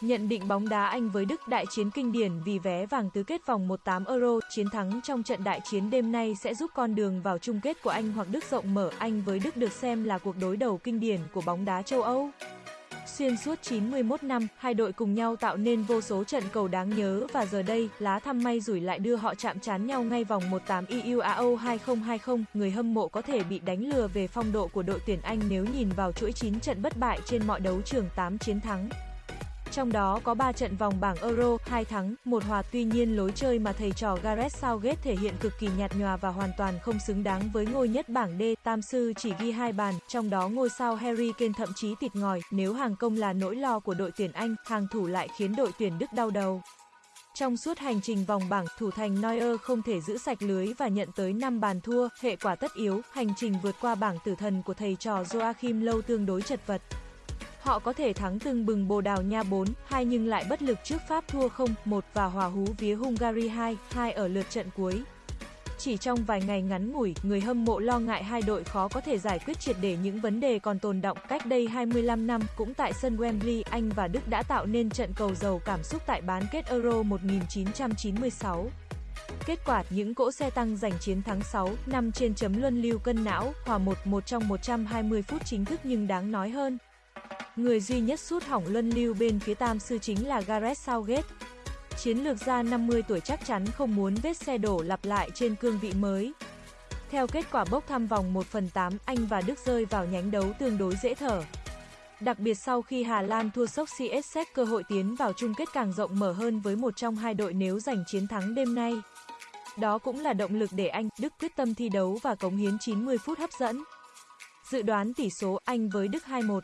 Nhận định bóng đá Anh với Đức đại chiến kinh điển vì vé vàng tứ kết vòng 1/8 Euro, chiến thắng trong trận đại chiến đêm nay sẽ giúp con đường vào chung kết của Anh hoặc Đức rộng mở. Anh với Đức được xem là cuộc đối đầu kinh điển của bóng đá châu Âu. Xuyên suốt 91 năm, hai đội cùng nhau tạo nên vô số trận cầu đáng nhớ và giờ đây, lá thăm may rủi lại đưa họ chạm trán nhau ngay vòng 1/8 EUAO 2020. Người hâm mộ có thể bị đánh lừa về phong độ của đội tuyển Anh nếu nhìn vào chuỗi 9 trận bất bại trên mọi đấu trường 8 chiến thắng. Trong đó có 3 trận vòng bảng Euro, 2 thắng, 1 hòa tuy nhiên lối chơi mà thầy trò Gareth Southgate thể hiện cực kỳ nhạt nhòa và hoàn toàn không xứng đáng với ngôi nhất bảng D. Tam sư chỉ ghi hai bàn, trong đó ngôi sao Harry Kane thậm chí tịt ngòi, nếu hàng công là nỗi lo của đội tuyển Anh, hàng thủ lại khiến đội tuyển Đức đau đầu. Trong suốt hành trình vòng bảng, thủ thành Neuer không thể giữ sạch lưới và nhận tới 5 bàn thua, hệ quả tất yếu, hành trình vượt qua bảng tử thần của thầy trò Joachim lâu tương đối chật vật. Họ có thể thắng từng bừng Bồ Đào Nha 4, 2 nhưng lại bất lực trước Pháp thua 0, 1 và hòa hú vía Hungary 2, 2 ở lượt trận cuối. Chỉ trong vài ngày ngắn ngủi, người hâm mộ lo ngại hai đội khó có thể giải quyết triệt để những vấn đề còn tồn động. Cách đây 25 năm, cũng tại sân Wembley, Anh và Đức đã tạo nên trận cầu giàu cảm xúc tại bán kết Euro 1996. Kết quả, những cỗ xe tăng giành chiến thắng 6, 5 trên chấm luân lưu cân não, hòa 1-1 trong 120 phút chính thức nhưng đáng nói hơn. Người duy nhất sút hỏng luân lưu bên phía tam sư chính là Gareth Southgate. Chiến lược gia 50 tuổi chắc chắn không muốn vết xe đổ lặp lại trên cương vị mới. Theo kết quả bốc thăm vòng 1 phần 8, Anh và Đức rơi vào nhánh đấu tương đối dễ thở. Đặc biệt sau khi Hà Lan thua sốc CS cơ hội tiến vào chung kết càng rộng mở hơn với một trong hai đội nếu giành chiến thắng đêm nay. Đó cũng là động lực để Anh, Đức quyết tâm thi đấu và cống hiến 90 phút hấp dẫn. Dự đoán tỷ số Anh với Đức 2-1